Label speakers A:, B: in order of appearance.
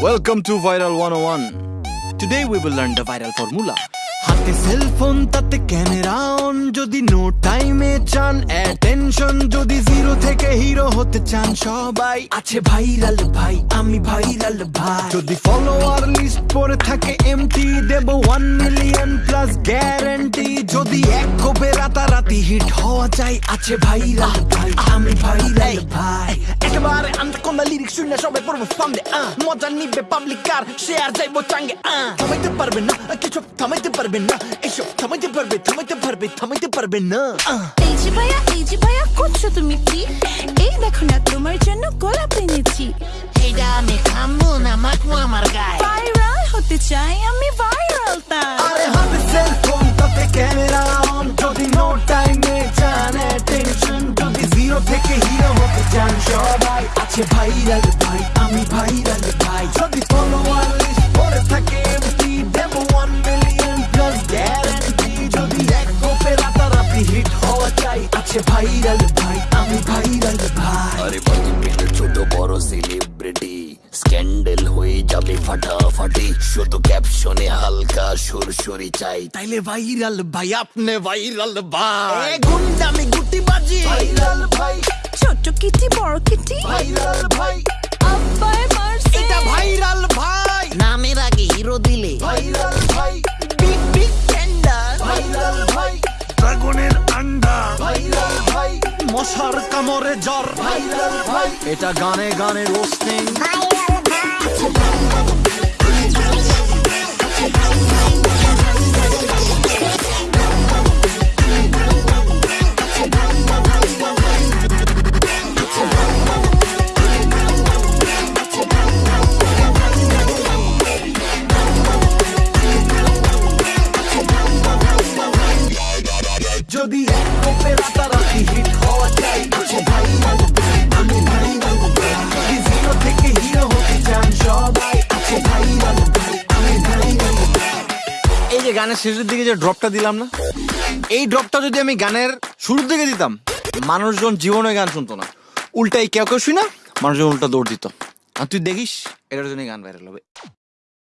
A: Welcome to Viral 101. Today we will learn the viral formula. হাতে cellphone তাতে camera on যদি no টাইমে চান অ্যাটেনশন যদি জিরো থেকে হিরো হতে চান, সবাই আছে ভাইরাল ভাই, আমি ভাইরাল ভাই যদি ফলোয়ার লিস্ট পড়ে থাকে এমটি দেব ওয়ান মিলিয়ন প্লাস গ্যারান্টি যদি এক কোপে রাতারাতি হিট হওয়া চাই, আছে ভাইরাল ভাই, আমি ভাইরাল আন্তকোনা লিরিক্স শুনে সবাই পড়ব সামনে মজা নিবে পাবলিকার শেয়ার যাইবো চাঙ্গে। থামাইতে পারবে না কিছু থামাইতে পারবে না এসব থামাইতে পারবে থামাইতে পারবে থামাইতে পারবে না।
B: এই যে ভাইয়া এই যে ভাইয়া করছ তুমি কি? এই দেখো না তোমার জন্য গোলাপ এনেছি।
C: এইটা আমি খামবো না মাখবো আমার গায়ে।
B: ভাইরাল হতে চাই আমি
A: সবাই ভাইরাল ভাই আমি ভাইরাল ভাই। যদি ফলোয়ার লিস্ট পড়ে থাকে empty one million plus guarantee যদি এক কোপে রাতারাতি হিট হওয়া চাই আছে ভাইরাল ভাই আমি ভাইরাল ভাই।
D: আরে ছোট বড় সেলিব্রিটি স্ক্যান্ডেল হয়ে যাবে ফাটাফাটি। শুধু ক্যাপশনে হালকা সুরসুরি চাই।
A: তাইলে ভাইরাল ভাই আপনি ভাইরাল ভাই।
C: গুন্ডামি গুটি বাজি
A: ভাইরাল ভাই।
B: ছোট কিটি বড় কিটি।
A: ভাইরাল ভাই।
B: আব্বাই মারছে।
A: এটা ভাইরাল ভাই।
C: নামের আগে হিরো দিলে।
A: ভাইরাল ভাই।
C: বিগ বিগ টেন্ডার
A: ভাইরাল ভাই। ড্রাগনের আন্ডা। ভাইরাল ভাই। মশার কামড়ে জ্বর। ভাইরাল ভাই। এটা গানে গানে রোস্টিং যদি রাতারাতি হিট হওয়া চাই ভাই আমি ভাই জিরো থেকে হিরো হতে চান সবাই ভাই এই যে গানের শেষের দিকে যে ড্রপটা দিলাম না, এই ড্রপটা যদি আমি গানের শুরুর দিকে দিতাম, মানুষজন জীবনে গান শুনতো না। উল্টাই কেউ কেউ শুই না মানুষজন উল্টা দৌড় দিত। আর তুই দেখিস, এটার জন্য গান ভাইরাল হবে।